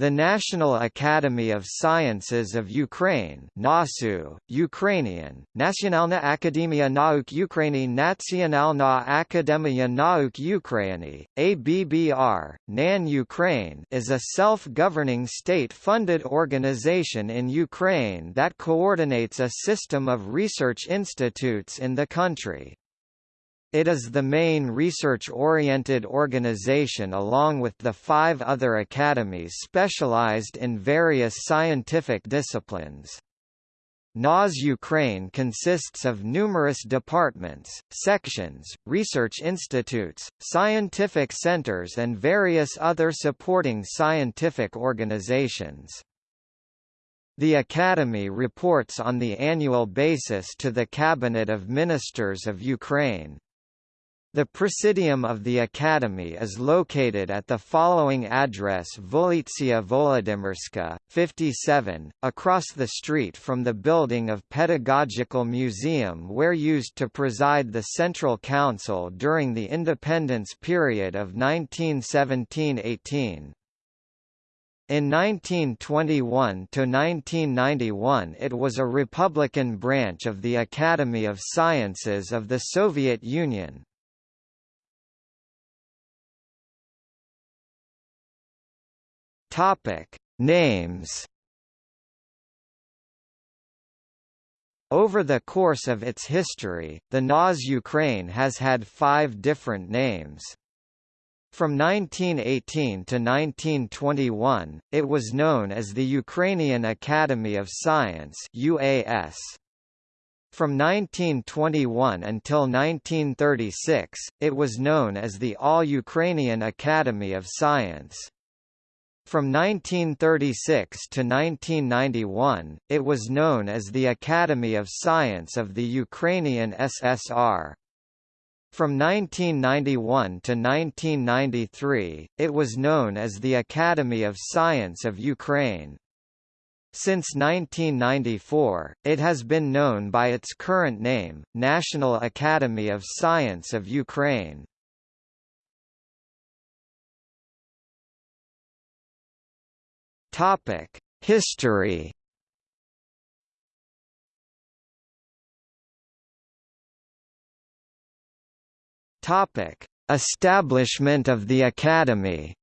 The National Academy of Sciences of Ukraine NASU, Ukrainian, Nationalna Akademia Nauk Ukraini Nationalna Akademia Nauk Ukraini, ABBR, NAN Ukraine is a self-governing state-funded organization in Ukraine that coordinates a system of research institutes in the country. It is the main research-oriented organization along with the five other academies specialized in various scientific disciplines. NAS Ukraine consists of numerous departments, sections, research institutes, scientific centers and various other supporting scientific organizations. The Academy reports on the annual basis to the Cabinet of Ministers of Ukraine. The Presidium of the Academy is located at the following address Volitsia Volodymyrska, 57, across the street from the building of Pedagogical Museum where used to preside the Central Council during the independence period of 1917–18. In 1921–1991 it was a Republican branch of the Academy of Sciences of the Soviet Union, Topic: Names. Over the course of its history, the NAS Ukraine has had five different names. From 1918 to 1921, it was known as the Ukrainian Academy of Science UAS. From 1921 until 1936, it was known as the All-Ukrainian Academy of Science. From 1936 to 1991, it was known as the Academy of Science of the Ukrainian SSR. From 1991 to 1993, it was known as the Academy of Science of Ukraine. Since 1994, it has been known by its current name, National Academy of Science of Ukraine. Topic: History. Topic: Establishment of the Academy.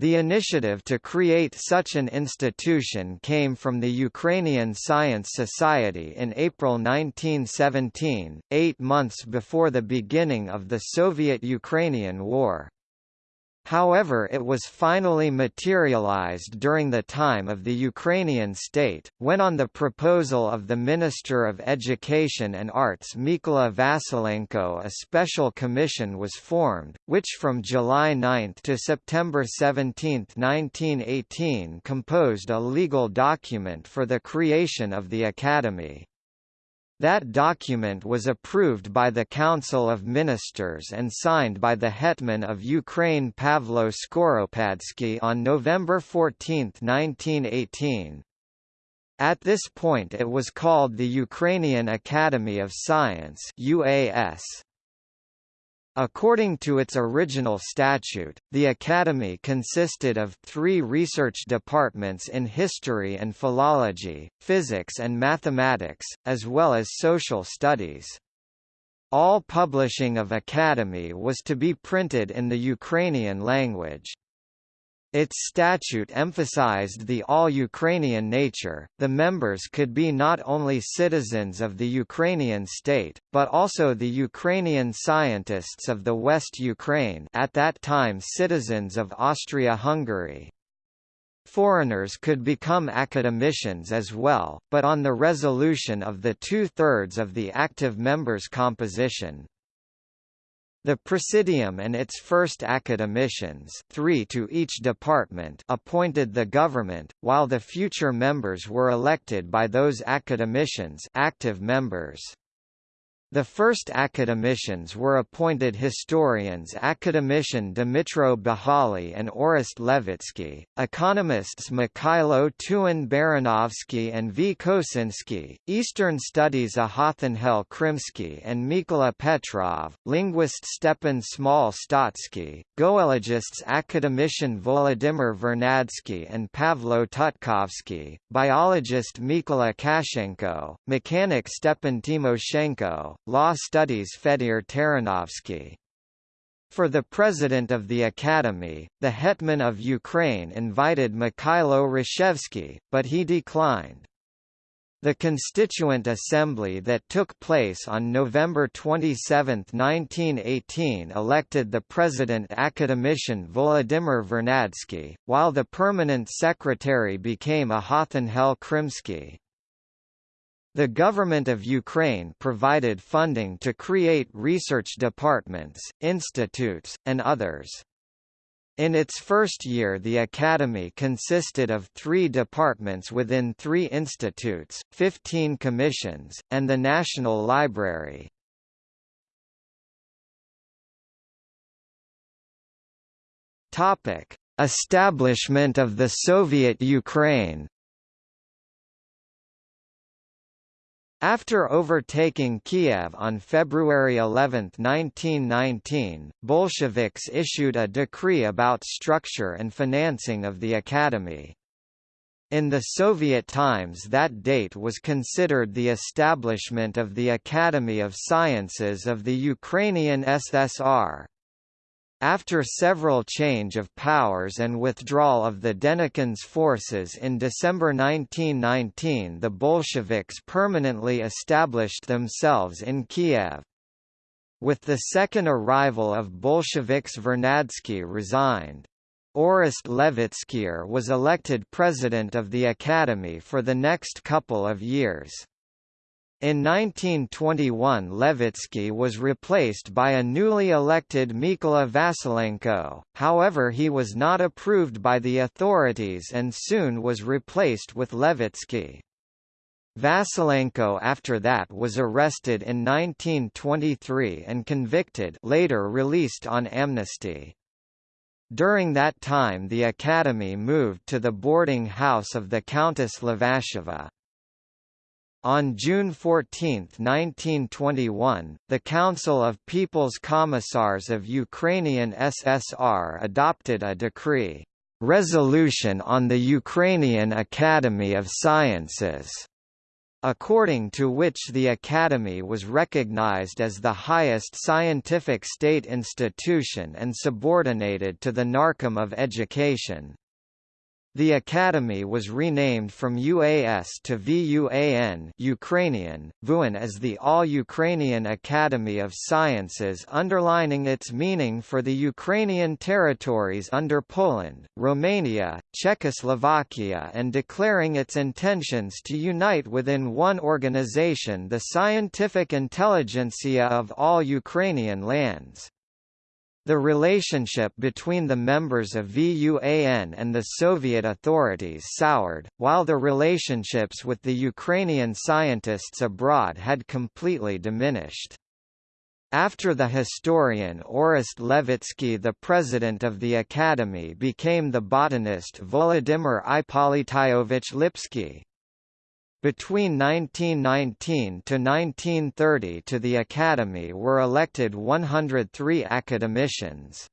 The initiative to create such an institution came from the Ukrainian Science Society in April 1917, eight months before the beginning of the Soviet-Ukrainian War. However it was finally materialized during the time of the Ukrainian state, when on the proposal of the Minister of Education and Arts Mykola Vasilenko a special commission was formed, which from July 9 to September 17, 1918 composed a legal document for the creation of the Academy. That document was approved by the Council of Ministers and signed by the Hetman of Ukraine Pavlo Skoropadsky on November 14, 1918. At this point it was called the Ukrainian Academy of Science UAS. According to its original statute, the Academy consisted of three research departments in history and philology, physics and mathematics, as well as social studies. All publishing of Academy was to be printed in the Ukrainian language. Its statute emphasized the all-Ukrainian nature, the members could be not only citizens of the Ukrainian state, but also the Ukrainian scientists of the West Ukraine at that time citizens of Austria-Hungary. Foreigners could become academicians as well, but on the resolution of the two-thirds of the active members' composition. The Presidium and its first academicians three to each department appointed the government, while the future members were elected by those academicians active members. The first academicians were appointed historians academician Dmitro Bahali and Orest Levitsky, economists Mikhailo Tugan-Baranovsky and V. Kosinski, Eastern Studies Ahatanhel Krimsky and Mykola Petrov, linguist Stepan Smal-Stotsky, goologists academician Volodymyr Vernadsky and Pavlo Tutkovsky, biologist Mykola Kashchenko, mechanic Stepan Timoshenko, Law Studies Fedir Taranovsky. For the president of the Academy, the Hetman of Ukraine invited Mikhailo Hrushevsky, but he declined. The Constituent Assembly that took place on November 27, 1918 elected the President Academician Volodymyr Vernadsky, while the Permanent Secretary became Ahatanhel Krimsky. The government of Ukraine provided funding to create research departments, institutes, and others. In its first year the Academy consisted of three departments within three institutes, 15 commissions, and the National Library. Establishment of the Soviet Ukraine After overtaking Kiev on February 11, 1919, Bolsheviks issued a decree about structure and financing of the academy. In the Soviet times that date was considered the establishment of the Academy of Sciences of the Ukrainian SSR. After several change of powers and withdrawal of the Denikin's forces in December 1919 the Bolsheviks permanently established themselves in Kiev. With the second arrival of Bolsheviks Vernadsky resigned. Orest Levitsky was elected president of the Academy for the next couple of years. In 1921 Levitsky was replaced by a newly elected Mykola Vasilenko, however he was not approved by the authorities and soon was replaced with Levitsky. Vasilenko after that was arrested in 1923 and convicted later released on amnesty. During that time the Academy moved to the boarding house of the Countess Levasheva. On June 14, 1921, the Council of People's Commissars of Ukrainian SSR adopted a decree, "'Resolution on the Ukrainian Academy of Sciences' according to which the Academy was recognized as the highest scientific state institution and subordinated to the Narkom of Education. The academy was renamed from UAS to VUAN Ukrainian, VUAN as the All-Ukrainian Academy of Sciences underlining its meaning for the Ukrainian territories under Poland, Romania, Czechoslovakia and declaring its intentions to unite within one organization the scientific intelligentsia of all Ukrainian lands. The relationship between the members of VUAN and the Soviet authorities soured, while the relationships with the Ukrainian scientists abroad had completely diminished. After the historian Orest Levitsky the president of the Academy became the botanist Volodymyr Ippolityovich Lipsky. Between 1919 to 1930 to the Academy were elected 103 academicians.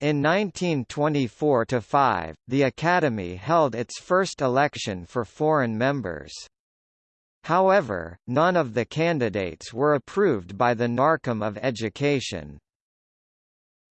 In 1924–5, the Academy held its first election for foreign members. However, none of the candidates were approved by the Narkom of Education.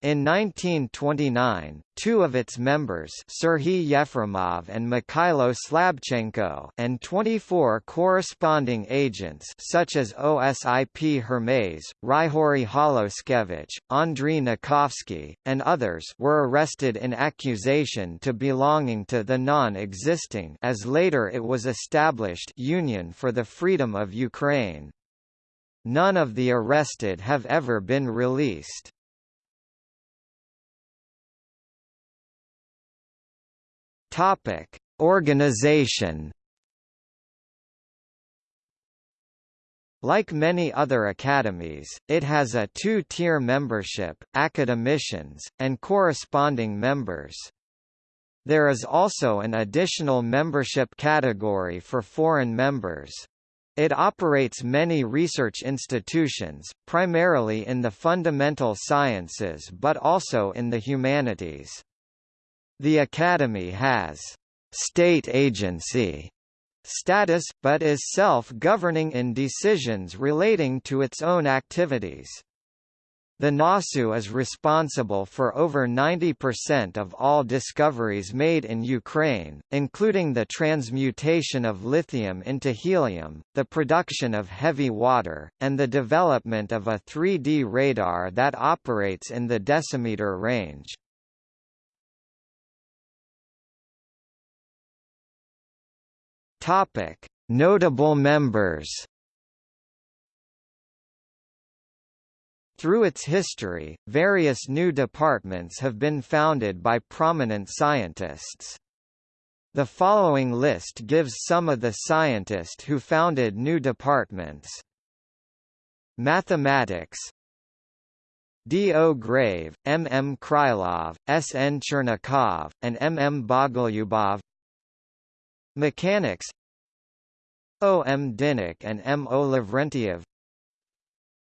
In 1929, two of its members Serhiy Yefremov and Mikhailo Slabchenko and 24 corresponding agents such as Osip Hermaize, Ryhory Holoskevich, Andriy Nakovsky, and others were arrested in accusation to belonging to the non-existing as later it was established Union for the Freedom of Ukraine. None of the arrested have ever been released. Topic: Organization. Like many other academies, it has a two-tier membership, academicians, and corresponding members. There is also an additional membership category for foreign members. It operates many research institutions, primarily in the fundamental sciences but also in the humanities. The Academy has «state agency» status, but is self-governing in decisions relating to its own activities. The NASU is responsible for over 90% of all discoveries made in Ukraine, including the transmutation of lithium into helium, the production of heavy water, and the development of a 3D radar that operates in the decimeter range. Notable members Through its history, various new departments have been founded by prominent scientists. The following list gives some of the scientists who founded new departments. Mathematics D. O. Grave, M. M. Krylov, S. N. Chernikov, and M. M. Bogolyubov Mechanics O. M. Dinnik and M. O. Lavrentiev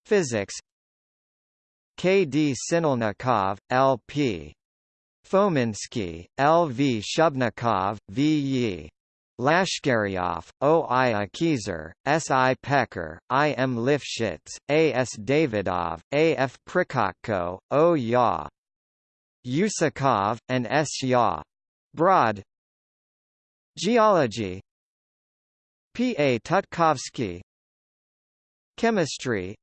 Physics K. D. Sinelnikov, L. P. Fominsky, L. V. Shubnikov, V. Yi. Lashkaryov, O. I. Akhiezer, S. I. Pekar, I. M. Lifshitz, A. S. Davidov, A. F. Prikotko, O. Ya. Usikov, and S. Ya. Braude Geology P. A. Tutkovsky Chemistry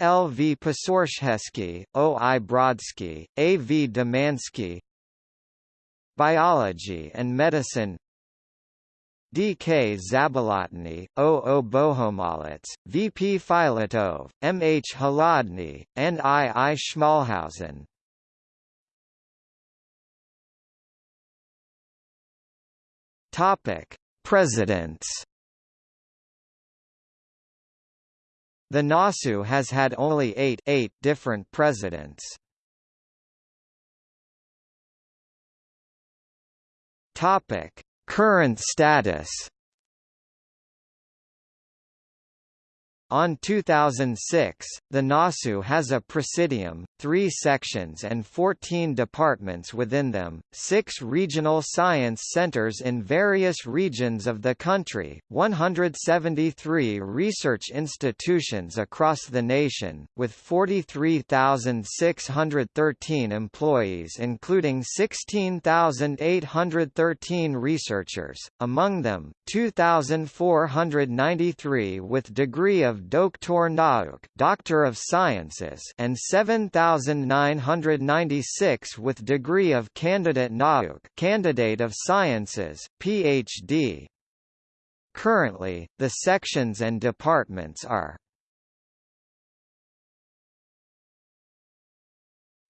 L. V. Pisarzhevsky, O. I. Brodsky, A. V. Dumansky Biology and Medicine D. K. Zabolotny, O. O. Bohomolets, V. P. Filatov, M. H. Kholodny, N. I. I. Schmalhausen Topic: Presidents. The NASU has had only eight, eight different presidents. Topic: Current status On 2006, the NASU has a presidium, three sections and 14 departments within them, six regional science centers in various regions of the country, 173 research institutions across the nation, with 43,613 employees including 16,813 researchers, among them, 2,493 with degree of Doctor Nauk Doctor of Sciences and 7996 with degree of Candidate Nauk Candidate of Sciences, PhD. Currently, the sections and departments are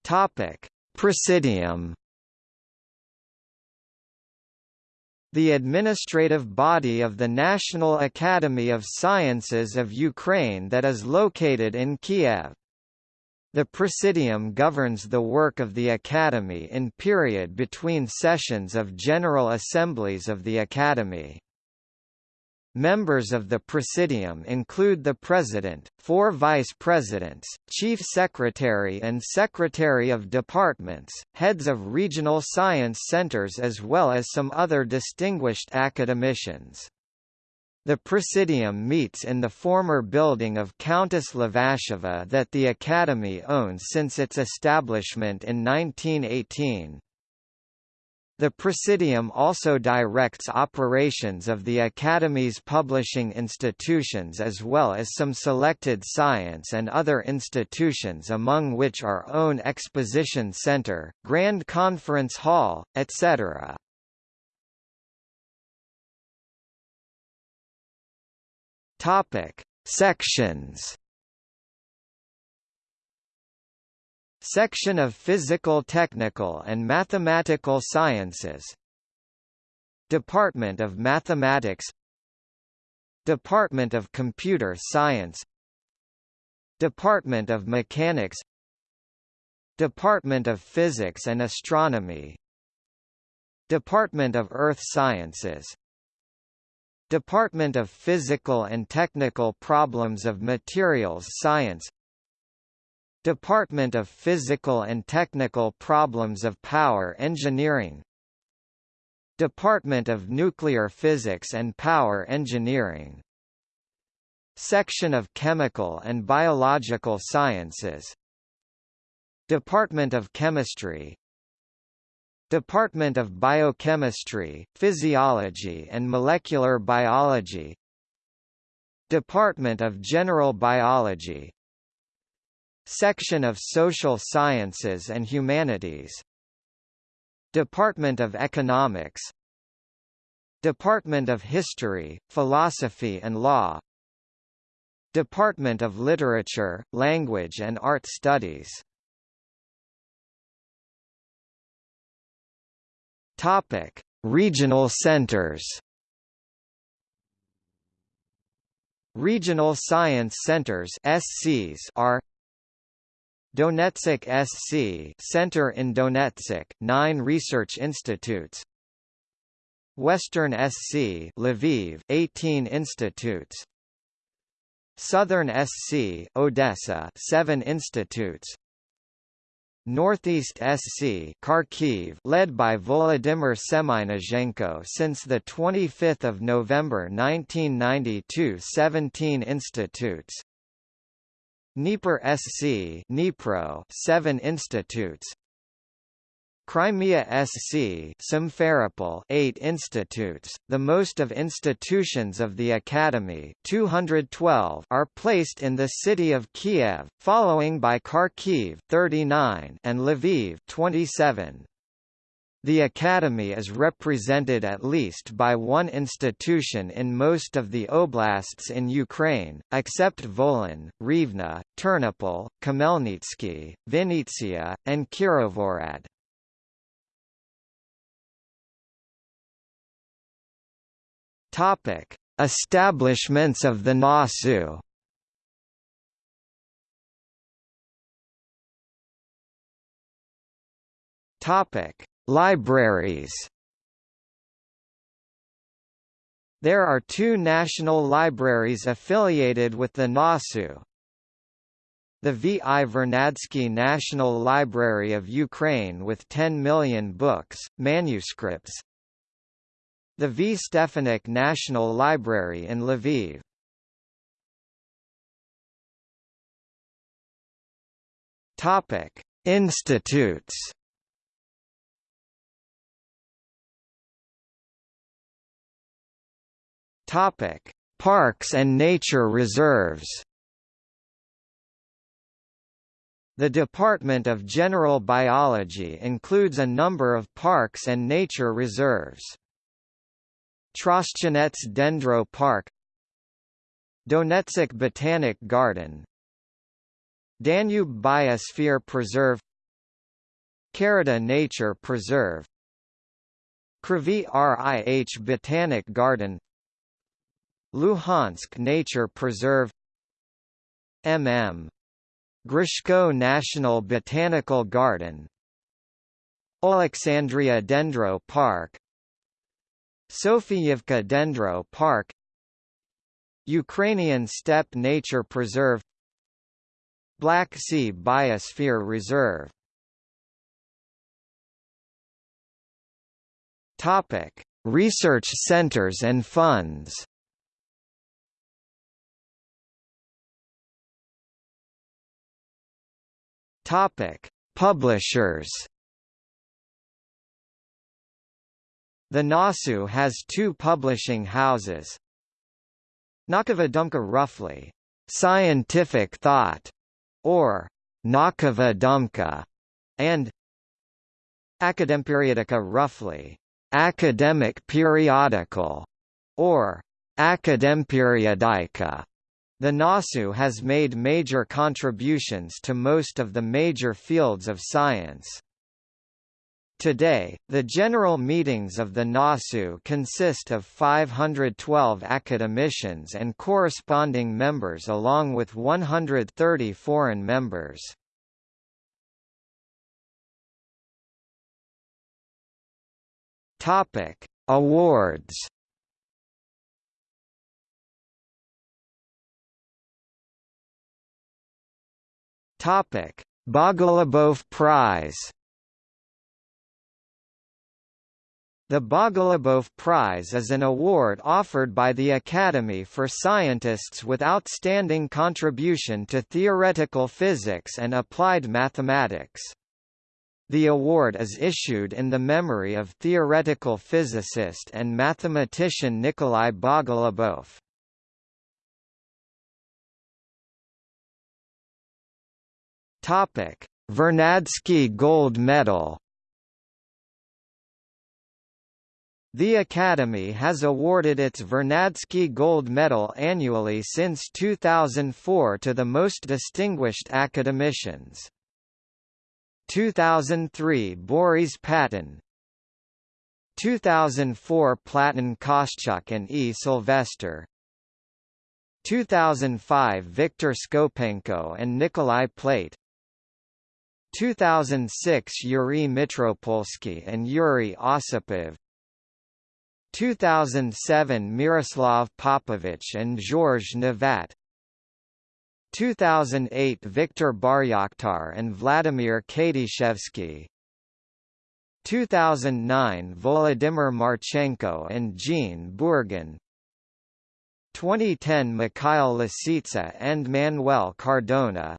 Topic: Presidium the administrative body of the National Academy of Sciences of Ukraine that is located in Kiev. The Presidium governs the work of the Academy in period between sessions of General Assemblies of the Academy. Members of the Presidium include the President, four Vice Presidents, Chief Secretary and Secretary of Departments, heads of regional science centers as well as some other distinguished academicians. The Presidium meets in the former building of Countess Levasheva that the Academy owns since its establishment in 1918. The Presidium also directs operations of the Academy's publishing institutions as well as some selected science and other institutions among which are own Exposition Center, Grand Conference Hall, etc. Sections Section of Physical Technical and Mathematical Sciences. Department of Mathematics. Department of Computer Science. Department of Mechanics. Department of Physics and Astronomy. Department of Earth Sciences. Department of Physical and Technical Problems of Materials Science Department of Physical and Technical Problems of Power Engineering. Department of Nuclear Physics and Power Engineering. Section of Chemical and Biological Sciences. Department of Chemistry. Department of Biochemistry, Physiology and Molecular Biology. Department of General Biology Section of Social Sciences and Humanities. Department of Economics. Department of History, Philosophy and Law. Department of Literature, Language and Art Studies. Topic: Regional centers. Regional Science Centers (SCs) are Donetsk SC Center in Donetsk, 9 research institutes. Western SC Lviv, 18 institutes. Southern SC Odessa, 7 institutes. Northeast SC Kharkiv led by Volodymyr Semynozhenko since 25 November 1992 17 institutes Dnieper SC Dnipro 7 institutes Crimea SC Simferopol 8 institutes, the most of institutions of the Academy 212 are placed in the city of Kiev, following by Kharkiv 39 and Lviv 27. The Academy is represented at least by one institution in most of the oblasts in Ukraine, except Volyn, Rivne, Ternopil, Khmelnytsky, Vinnytsia, and Kirovohrad. Topic: Establishments of the NASU. Topic: Libraries. There are two national libraries affiliated with the NASU. The V. I. Vernadsky National Library of Ukraine with 10 million books, manuscripts, the V. Stefanik National Library in Lviv. Topic: Institutes. Topic: Parks and nature reserves. The Department of General Biology includes a number of parks and nature reserves. Trostianets Dendro Park Donetsk Botanic Garden Danube Biosphere Preserve Karadag Nature Preserve Kryvyi Rih Botanic Garden Luhansk Nature Preserve MM. Grishko National Botanical Garden Alexandria Dendro Park Sofiyevka Dendro Park Ukrainian Steppe Nature Preserve Black Sea Biosphere Reserve Topic: Research centers and funds. Topic: Publishers. The NASU has two publishing houses. Naukova Dumka roughly, scientific thought, or Naukova Dumka, and Akademperiodika roughly, academic periodical, or Akademperiodika. The NASU has made major contributions to most of the major fields of science. Today, the general meetings of the NASU consist of 512 academicians and corresponding members along with 130 foreign members. Topic: Awards. Topic: Bogolubov Prize. The Bogolubov Prize is an award offered by the Academy for scientists with outstanding contribution to theoretical physics and applied mathematics. The award is issued in the memory of theoretical physicist and mathematician Nikolai Bogolubov. Topic: Vernadsky Gold Medal The Academy has awarded its Vernadsky Gold Medal annually since 2004 to the most distinguished academicians. 2003 Boris Paton 2004 Platon Kostyuk and E. Sylvester 2005 Viktor Skopenko and Nikolai Plate 2006 Yuri Mitropolsky and Yuri Osipov 2007 Miroslav Popovich and George Nevat 2008 Viktor Baryakhtar and Vladimir Kadyshevsky 2009 Volodymyr Marchenko and Jean Bourgain. 2010 Mikhail Lisitsa and Manuel Cardona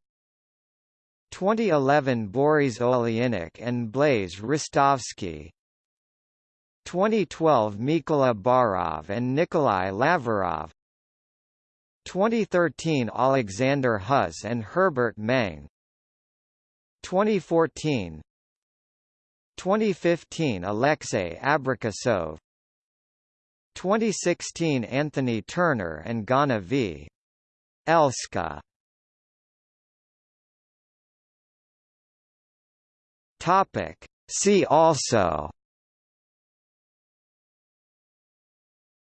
2011 Boris Oleynik and Blaise Ristovsky 2012 Mykola Barov and Nikolai Laverov 2013 Alexander Hus and Herbert Mang. 2014 2015 Alexei Abrikosov 2016 Anthony Turner and Ghana v. Elska Topic. See also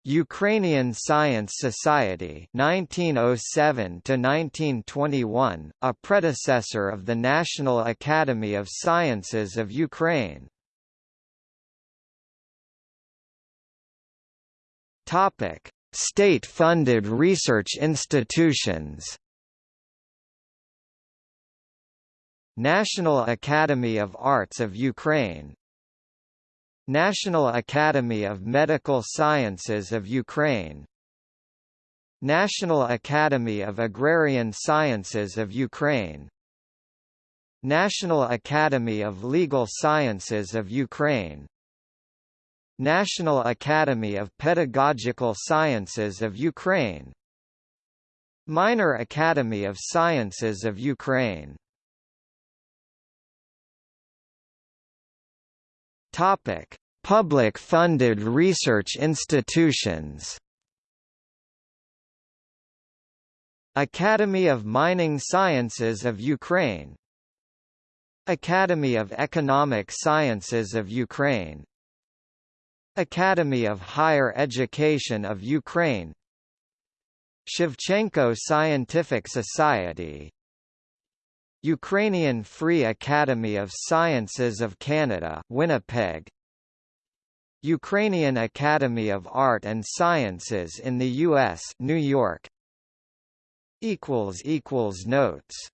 Ukrainian Science Society 1907 to 1921 a predecessor of the National Academy of Sciences of Ukraine. Topic. State-funded research institutions National Academy of Arts of Ukraine National Academy of Medical Sciences of Ukraine National Academy of Agrarian Sciences of Ukraine National Academy of Legal Sciences of Ukraine National Academy of Pedagogical Sciences of Ukraine Minor Academy of Sciences of Ukraine Topic: Public-funded research institutions. Academy of Mining Sciences of Ukraine. Academy of Economic Sciences of Ukraine. Academy of Higher Education of Ukraine. Shevchenko Scientific Society Ukrainian Free Academy of Sciences of Canada Winnipeg. Ukrainian Academy of Art and Sciences in the US New York. Equals equals notes